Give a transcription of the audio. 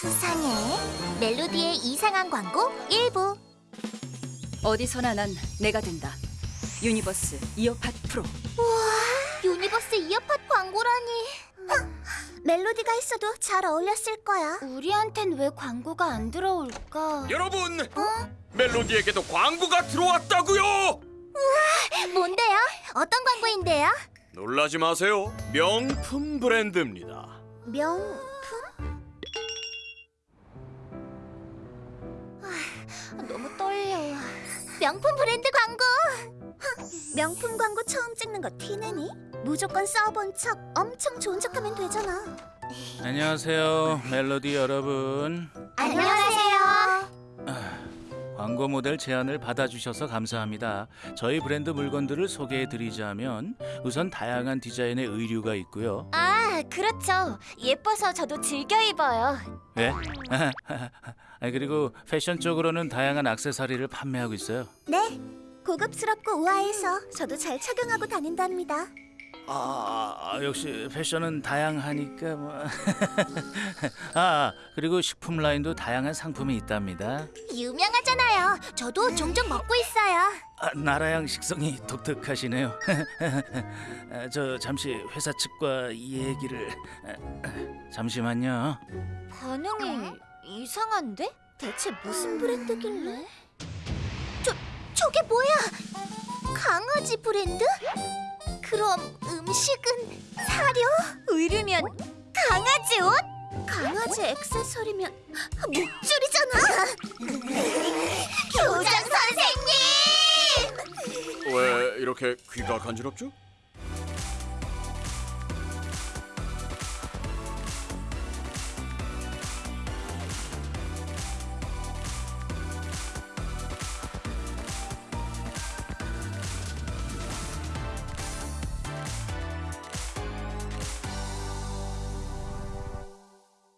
수상해. 멜로디의 이상한 광고 1부. 어디서나 난 내가 된다. 유니버스 이어팟 프로. 우와, 유니버스 이어팟 광고라니. 멜로디가 있어도 잘 어울렸을 거야. 우리한텐 왜 광고가 안 들어올까? 여러분! 어? 멜로디에게도 광고가 들어왔다고요! 우와, 뭔데요? 어떤 광고인데요? 놀라지 마세요. 명품 브랜드입니다. 명품? 아, 너무 떨려. 명품 브랜드 광고. 흥, 명품 광고 처음 찍는 거 티내니? 무조건 써본 척 엄청 좋은 척하면 되잖아. 안녕하세요, 멜로디 여러분. 안녕하세요. 광고 모델 제안을 받아주셔서 감사합니다. 저희 브랜드 물건들을 소개해드리자면 우선 다양한 디자인의 의류가 있고요. 아, 그렇죠. 예뻐서 저도 즐겨 입어요. 네? 아, 그리고 패션 쪽으로는 다양한 액세서리를 판매하고 있어요. 네. 고급스럽고 우아해서 저도 잘 착용하고 다닌답니다. 아, 역시 패션은 다양하니까 뭐. 아, 그리고 식품 라인도 다양한 상품이 있답니다. 유명하잖아요. 저도 종종 먹고 있어요. 아, 나라양 식성이 독특하시네요. 아, 저 잠시 회사 측과 이 얘기를 아, 잠시만요. 반응이 이상한데? 대체 무슨 브랜드길래? 저, 저게 뭐야? 강아지 브랜드? 그럼 음 식은 사료? 의류면 강아지 옷? 강아지 액세서리면 목줄이잖아! 교장 선생님! 왜 이렇게 귀가 간지럽죠?